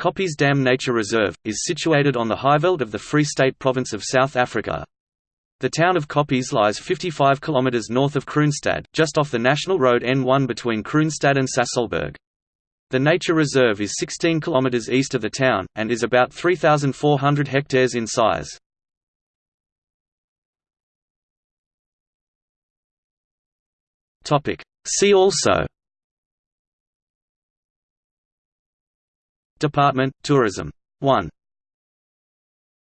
Koppies Dam Nature Reserve, is situated on the highveld of the Free State Province of South Africa. The town of Koppies lies 55 km north of Kroonstad, just off the national road N1 between Kroonstad and Sasolburg. The nature reserve is 16 km east of the town, and is about 3,400 hectares in size. See also Department, Tourism. 1